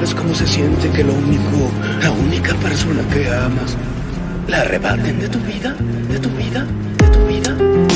sabes cómo se siente que lo único, la única persona que amas, la arrebaten de tu vida, de tu vida, de tu vida.